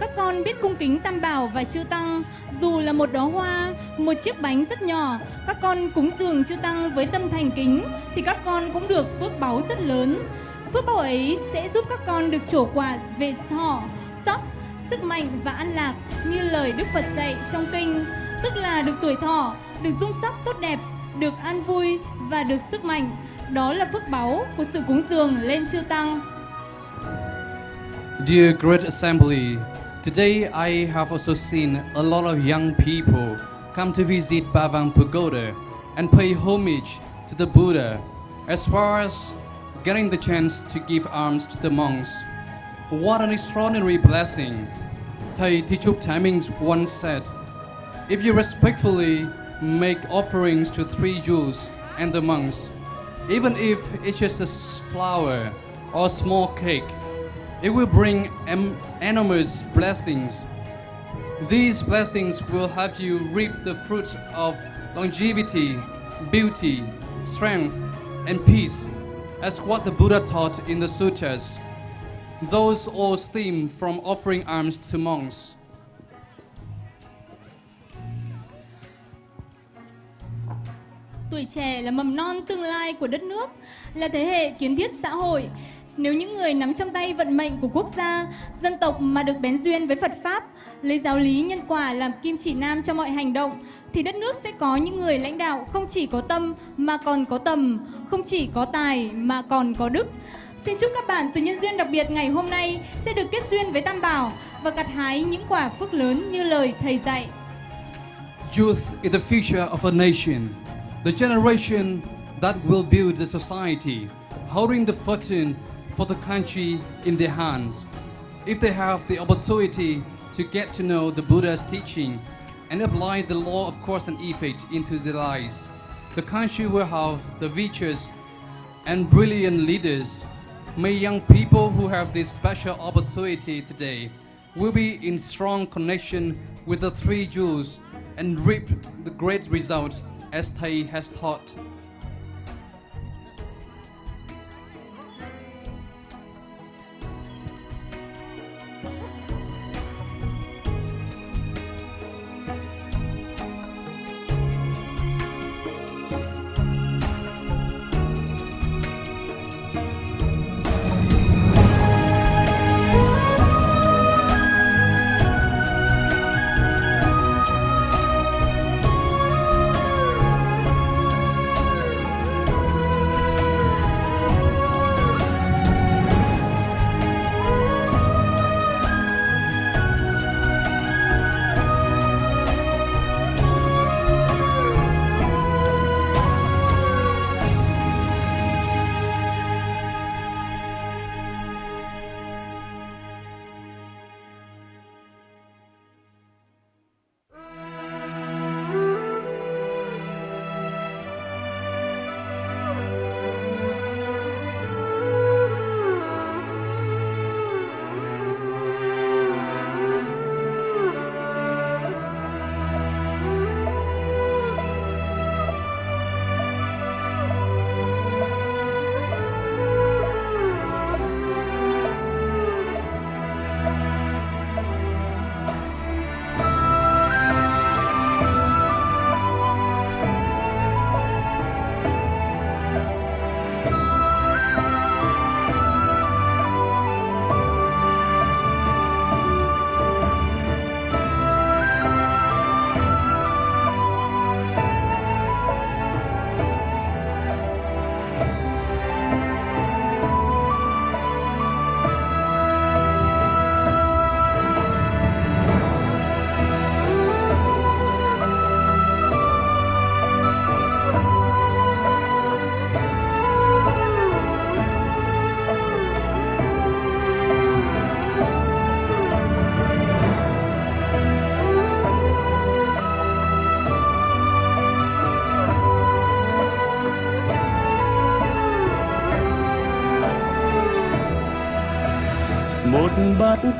[SPEAKER 1] các con biết cung kính Tam Bảo và Chư Tăng, dù là một đóa hoa, một chiếc bánh rất nhỏ, các con cúng dường Chư Tăng với tâm thành kính, thì các con cũng được phước báu rất lớn. Phước báu ấy sẽ giúp các con được trổ quả về thọ, sóc, sức mạnh và an lạc như lời Đức Phật dạy trong kinh, tức là được tuổi thọ, được dung sắc tốt đẹp, được an vui và được sức mạnh. Đó là phước báu của sự cúng dường lên chư tăng.
[SPEAKER 2] Dear great assembly, today I have also seen a lot of young people come to visit Bavang Pagoda and pay homage to the Buddha, as far as getting the chance to give alms to the monks. What an extraordinary blessing! Thầy Thi Trúc Minh once said, If you respectfully make offerings to three Jews and the monks, even if it's just a flower or a small cake, it will bring enormous blessings. These blessings will help you reap the fruits of longevity, beauty, strength, and peace, as what the Buddha taught in the sutras. Those all stem from offering alms to monks.
[SPEAKER 1] Tuổi trẻ là mầm non tương lai của đất nước, là thế hệ kiến thiết xã hội. Nếu những người nắm trong tay vận mệnh của quốc gia, dân tộc mà được bén duyên với Phật Pháp, lấy giáo lý nhân quả làm kim chỉ nam cho mọi hành động, thì đất nước sẽ có những người lãnh đạo không chỉ có tâm mà còn có tầm, không chỉ có tài mà còn có đức. Xin chúc các bạn từ nhân duyên đặc biệt ngày hôm nay sẽ được kết duyên với Tam Bảo và gặt hái những quả phước lớn như lời Thầy dạy.
[SPEAKER 2] Youth is the future of a nation, the generation that will build the society, holding the fortune for the country in their hands. If they have the opportunity to get to know the Buddha's teaching and apply the law of cause and effect into their lives, the country will have the virtuous and brilliant leaders. May young people who have this special opportunity today will be in strong connection with the three jewels and reap the great results as Thầy has taught.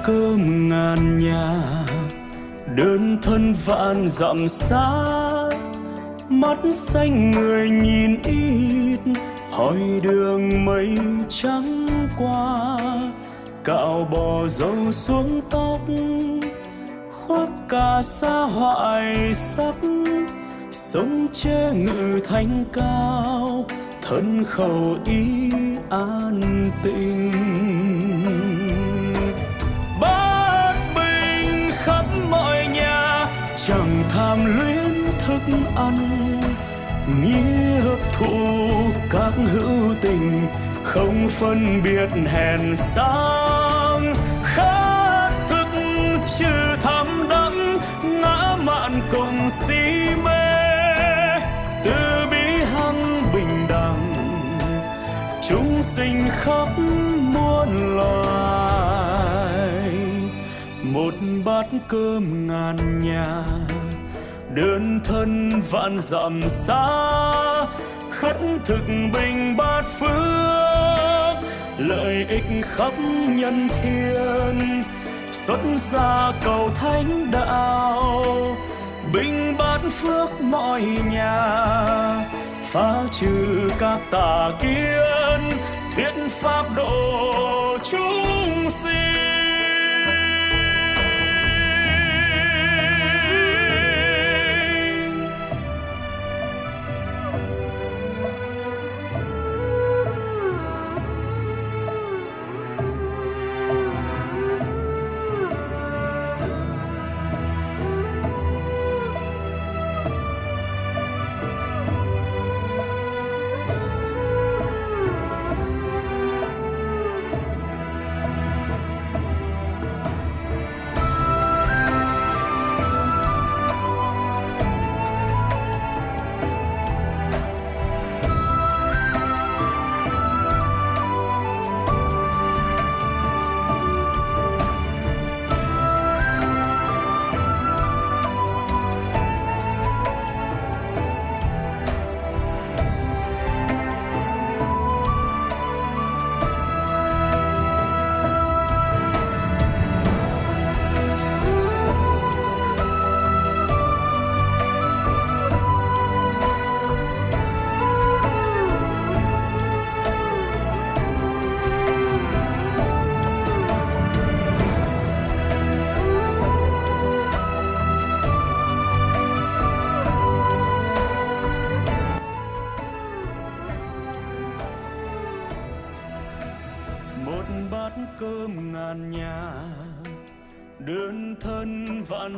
[SPEAKER 3] Cơm ngàn nhà. Đơn thân vạn dặm xa, mắt xanh người nhìn ít, hỏi đường mây trắng qua. Cạo bò dâu xuống tóc, khoác cà sa hoại sắc sống che ngự thanh cao, thân khẩu ý an tình ăn. Nghĩa thụ các hữu tình, không phân biệt hèn sang. Khát thức trừ tham đắm ngã mạn cùng si mê. Từ bi hăng bình đẳng, chúng sinh khắp muôn loài. Một bát cơm ngàn nhà đơn thân vạn dặm xa, khất thực bình bát phước, lợi ích khắp nhân thiên. Xuất gia cầu thánh đạo, bình bát phước mọi nhà. Phá trừ các tà kiến, thuyết pháp độ chúng sinh.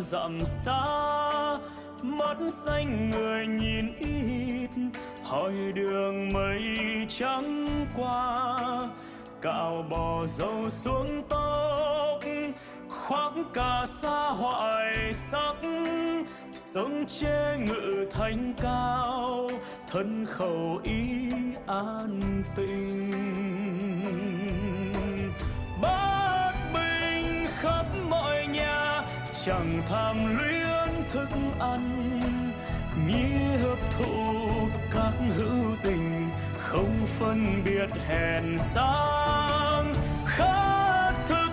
[SPEAKER 3] Dặm xa, mắt xanh người nhìn ít, hỏi đường mây trắng qua. Cạo bò dâu xuống tóc, khoác cả xa hoại sắc. Sống chê ngự thành cao, thân khẩu ý an tình. Chẳng tham luyến thức ăn nghĩa hấp thụ các hữu tình, không phân biệt hèn sang. Khát thức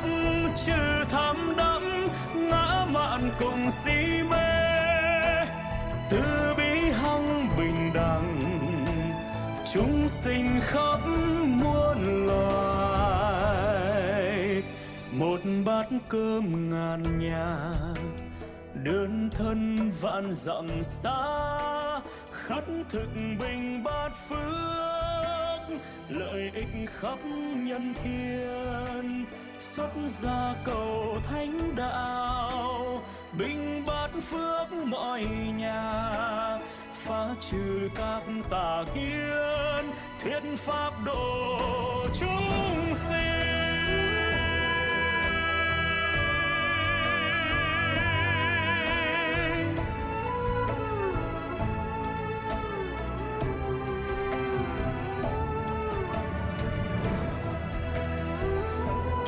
[SPEAKER 3] trừ tham đắm ngã mạn cùng si mê. Từ bi hăng bình đẳng, chúng sinh khắp muôn một bát cơm ngàn nhà, đơn thân vạn dặm xa khất thực bình bát phước, lợi ích khắp nhân thiên xuất gia cầu thánh đạo, bình bát phước mọi nhà, phá trừ các tà kiến, thuyết pháp độ chúng sinh.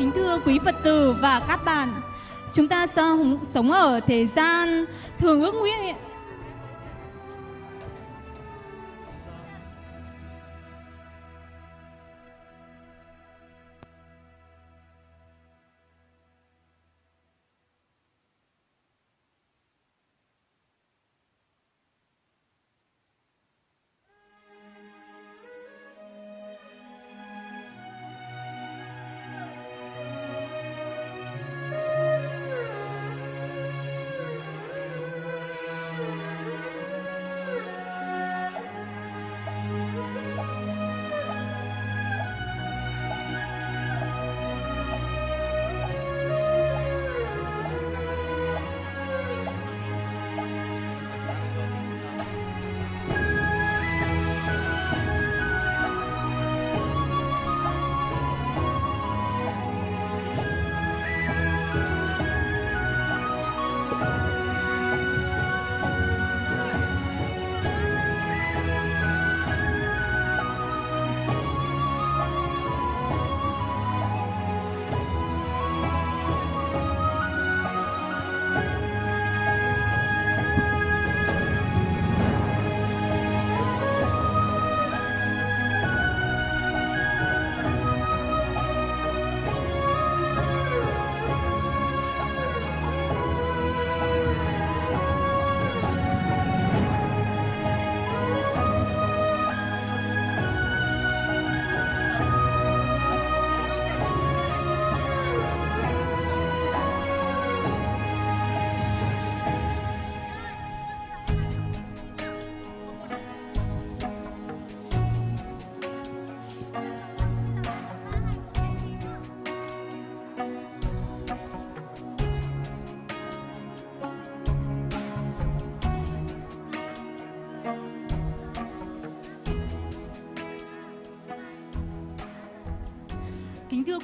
[SPEAKER 1] Kính thưa quý Phật tử và các bạn, chúng ta sống, sống ở thế gian thường ước nguyện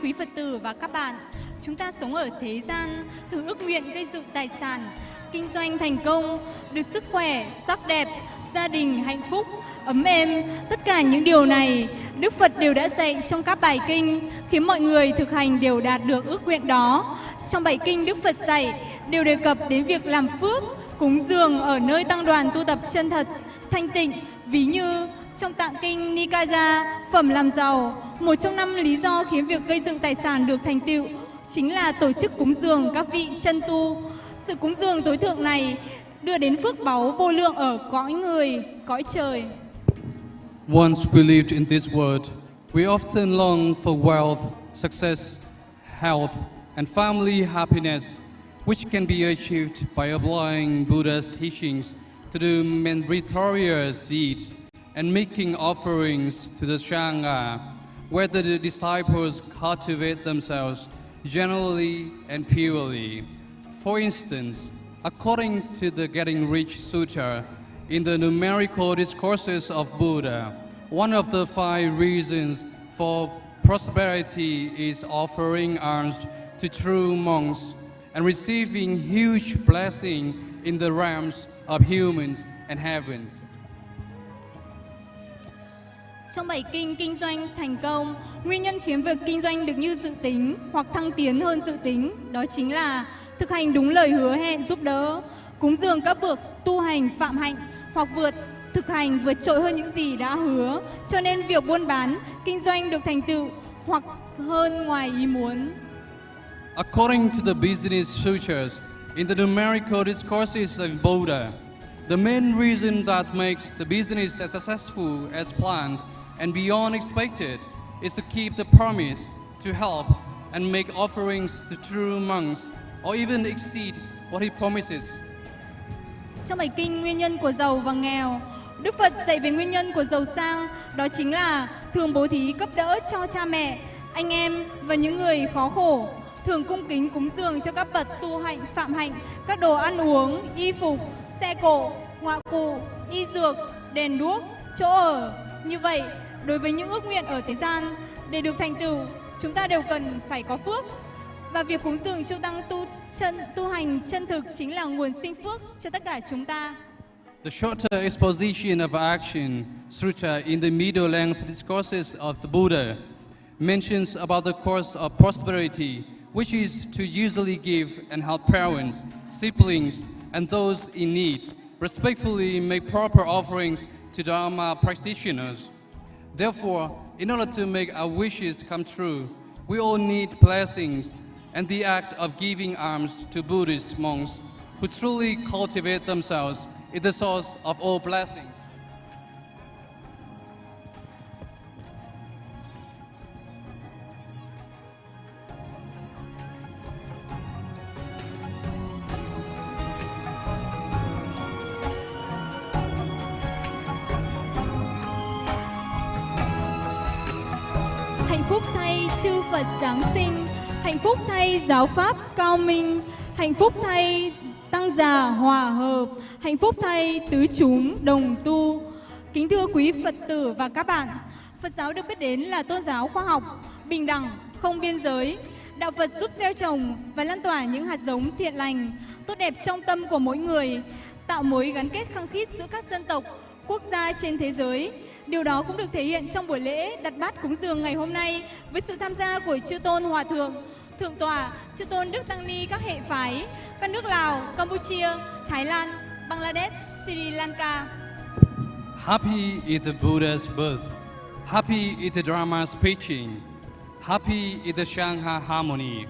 [SPEAKER 1] quý Phật tử và các bạn, chúng ta sống ở thế gian, thường ước nguyện gây dựng tài sản, kinh doanh thành công, được sức khỏe, sắc đẹp, gia đình hạnh phúc, ấm êm. Tất cả những điều này, Đức Phật đều đã dạy trong các bài kinh, khiến mọi người thực hành đều đạt được ước nguyện đó. Trong bài kinh Đức Phật dạy đều đề cập đến việc làm phước, cúng dường ở nơi tăng đoàn tu tập chân thật, thanh tịnh, ví như trong tạng kinh Nikaya, phẩm làm giàu, một trong năm lý do khiến việc gây dựng tài sản được thành tựu chính là tổ chức cúng dường các vị chân tu. Sự cúng dường tối thượng này đưa đến phước báu vô lượng ở cõi người, cõi trời.
[SPEAKER 2] Once we lived in this world, we often long for wealth, success, health, and family happiness, which can be achieved by applying Buddha's teachings to do meritorious deeds and making offerings to the Sangha, where the disciples cultivate themselves generally and purely. For instance, according to the Getting Rich Sutra, in the numerical discourses of Buddha, one of the five reasons for prosperity is offering alms to true monks and receiving huge blessing in the realms of humans and heavens.
[SPEAKER 1] Trong bảy kinh kinh doanh thành công, nguyên nhân khiến việc kinh doanh được như dự tính hoặc thăng tiến hơn dự tính đó chính là thực hành đúng lời hứa hẹn giúp đỡ, cúng dường các bậc tu hành phạm hạnh hoặc vượt thực hành vượt trội hơn những gì đã hứa. Cho nên việc buôn bán, kinh doanh được thành tựu hoặc hơn ngoài ý muốn.
[SPEAKER 2] According to the business sutras, in the numerical discourses of Buddha, the main reason that makes the business as successful as planned and beyond expected is to keep the promise to help and make offerings to true monks or even exceed what he promises.
[SPEAKER 1] Trong bài kinh Nguyên nhân của giàu và nghèo, Đức Phật dạy về nguyên nhân của giàu sang, đó chính là thường bố thí cấp đỡ cho cha mẹ, anh em và những người khó khổ, thường cung kính cúng dường cho các bậc tu hạnh, phạm hạnh, các đồ ăn uống, y phục, xe cộ, ngoại cụ, y dược, đèn đuốc, chỗ ở. Như vậy, đối với những ước nguyện ở thế gian, để được thành tựu, chúng ta đều cần phải có phước. Và việc cúng dường tăng tu chân tu hành chân thực chính là nguồn sinh phước cho tất cả chúng ta.
[SPEAKER 2] The shorter exposition of action, sutta, in the middle length discourses of the Buddha, mentions about the course of prosperity, which is to usually give and help parents, siblings, and those in need, respectfully make proper offerings to Dharma practitioners. Therefore, in order to make our wishes come true, we all need blessings, and the act of giving alms to Buddhist monks who truly cultivate themselves is the source of all blessings.
[SPEAKER 1] Phúc thay giáo pháp cao minh, hạnh phúc thay tăng già hòa hợp, hạnh phúc thay tứ chúng đồng tu. Kính thưa quý Phật tử và các bạn, Phật giáo được biết đến là tôn giáo khoa học, bình đẳng, không biên giới. Đạo Phật giúp gieo trồng và lan tỏa những hạt giống thiện lành, tốt đẹp trong tâm của mỗi người, tạo mối gắn kết khăng khít giữa các dân tộc, quốc gia trên thế giới. Điều đó cũng được thể hiện trong buổi lễ đặt bát cúng dường ngày hôm nay với sự tham gia của chư tôn hòa thượng, thượng tọa, chư tôn đức tăng ni các hệ phái, các nước Lào, Campuchia, Thái Lan, Bangladesh, Sri Lanka.
[SPEAKER 2] Happy is the Buddha's birth. Happy is the Dharma's preaching. Happy is the Shanghai harmony.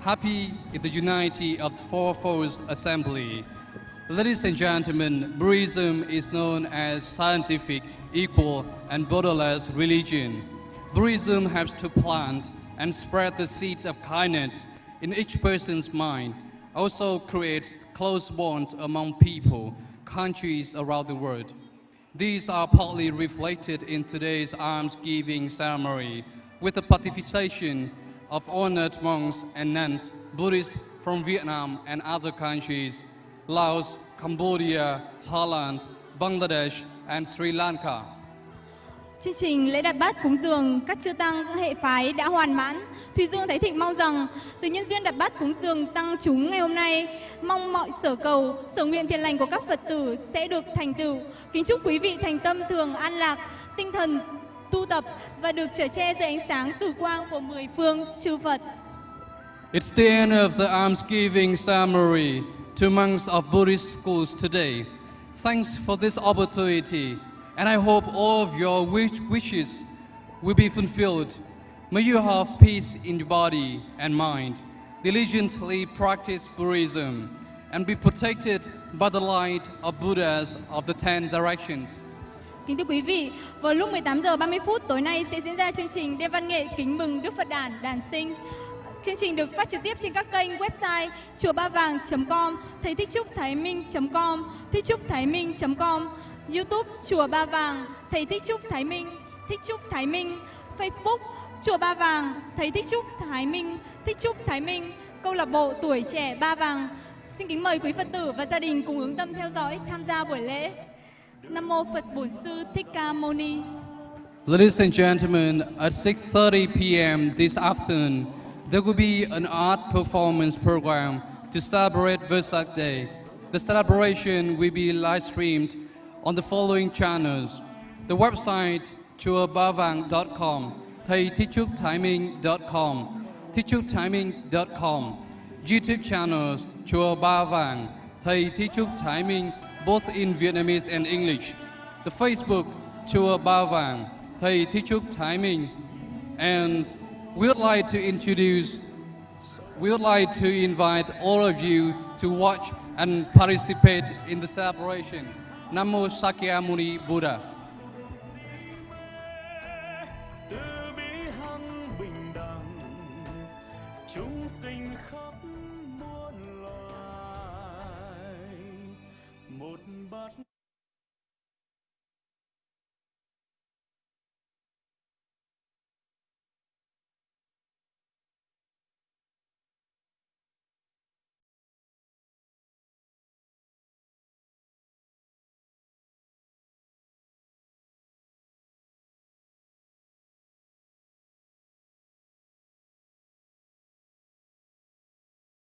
[SPEAKER 2] Happy is the unity of the fourfold assembly. Ladies and gentlemen, Buddhism is known as scientific, equal, and borderless religion. Buddhism helps to plant and spread the seeds of kindness in each person's mind, also creates close bonds among people, countries around the world. These are partly reflected in today's alms-giving ceremony with the participation of honored monks and nuns, Buddhists from Vietnam and other countries, Laos, Cambodia, Thailand, Bangladesh, and Sri Lanka.
[SPEAKER 1] Chương trình lễ đặt bát cúng dường các chư tăng các hệ phái đã hoàn mãn. Thùy Dương Thái Thịnh mong rằng từ nhân duyên đặt bát cúng dường tăng chúng ngày hôm nay, mong mọi sở cầu, sở nguyện thiện lành của các Phật tử sẽ được thành tựu. Kính chúc quý vị thành tâm thường an lạc, tinh thần tu tập và được trở che dưới ánh sáng tử quang của mười phương chư Phật.
[SPEAKER 2] It's the end of the almsgiving ceremony to monks of Buddhist schools today. Thanks for this opportunity, and I hope all of your wish wishes will be fulfilled. May you have peace in your body and mind, diligently practice Buddhism, and be protected by the light of Buddhas of the Ten Directions.
[SPEAKER 1] Kính thưa quý vị, vào lúc 18 giờ 30 phút tối nay sẽ diễn ra chương trình đêm văn nghệ kính mừng Đức Phật Đản Đản Sinh. Chương trình được phát trực tiếp trên các kênh website chùa ba vàng.com, thầy thích trúc thái minh.com, thích trúc thái minh.com, YouTube chùa ba vàng, thầy thích trúc thái minh, thích trúc thái minh, Facebook chùa ba vàng, thầy thích trúc thái minh, thích trúc thái minh, câu lạc bộ tuổi trẻ ba vàng, Xin kính mời quý Phật tử và gia đình cùng hướng tâm theo dõi tham gia buổi lễ. Nam mô Phật Bổn Sư Thích Ca Mâu Ni.
[SPEAKER 2] Ladies and gentlemen, at 6:30 p.m. this afternoon, there will be an art performance program to celebrate Vesak Day. The celebration will be live streamed on the following channels: the website chuabavang.com, thầy timing.com, timing.com, YouTube channels Chùa Ba thầy timing, both in Vietnamese and English. The Facebook Chùa Ba thầy timing, and we would like to introduce we would like to invite all of you to watch and participate in the celebration. Namo
[SPEAKER 3] Sakya Muni Buddha.